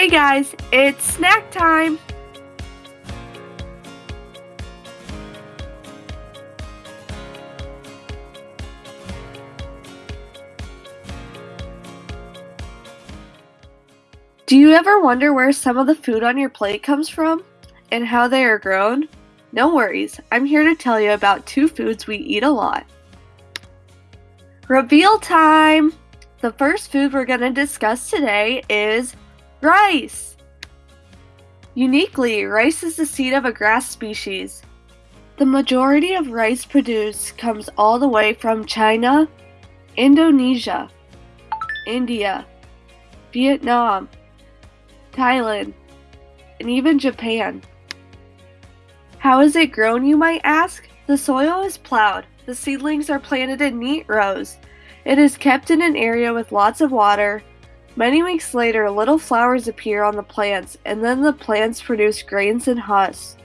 Hey guys, it's snack time! Do you ever wonder where some of the food on your plate comes from and how they are grown? No worries, I'm here to tell you about two foods we eat a lot. Reveal time! The first food we're going to discuss today is rice. Uniquely, rice is the seed of a grass species. The majority of rice produced comes all the way from China, Indonesia, India, Vietnam, Thailand, and even Japan. How is it grown, you might ask? The soil is plowed. The seedlings are planted in neat rows. It is kept in an area with lots of water. Many weeks later, little flowers appear on the plants, and then the plants produce grains and husks.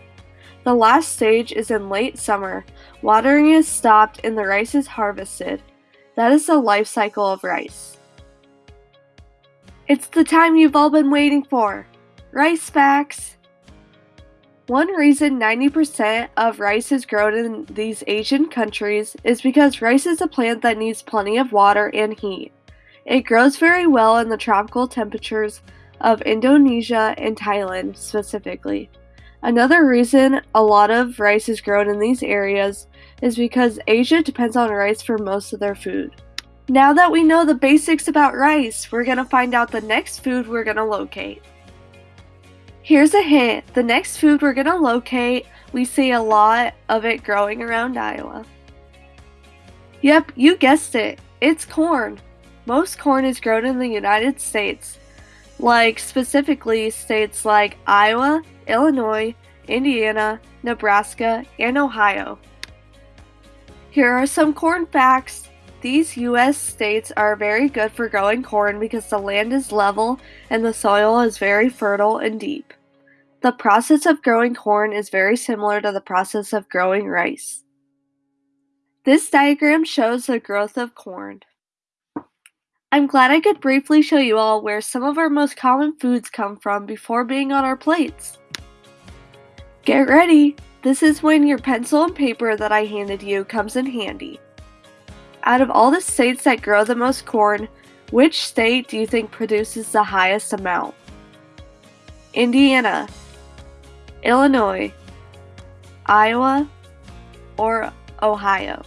The last stage is in late summer. Watering is stopped and the rice is harvested. That is the life cycle of rice. It's the time you've all been waiting for. Rice facts! One reason 90% of rice is grown in these Asian countries is because rice is a plant that needs plenty of water and heat. It grows very well in the tropical temperatures of Indonesia and Thailand specifically. Another reason a lot of rice is grown in these areas is because Asia depends on rice for most of their food. Now that we know the basics about rice, we're going to find out the next food we're going to locate. Here's a hint. The next food we're going to locate, we see a lot of it growing around Iowa. Yep, you guessed it. It's corn. Most corn is grown in the United States, like specifically states like Iowa, Illinois, Indiana, Nebraska, and Ohio. Here are some corn facts. These U.S. states are very good for growing corn because the land is level and the soil is very fertile and deep. The process of growing corn is very similar to the process of growing rice. This diagram shows the growth of corn. I'm glad I could briefly show you all where some of our most common foods come from before being on our plates. Get ready! This is when your pencil and paper that I handed you comes in handy. Out of all the states that grow the most corn, which state do you think produces the highest amount? Indiana, Illinois, Iowa, or Ohio?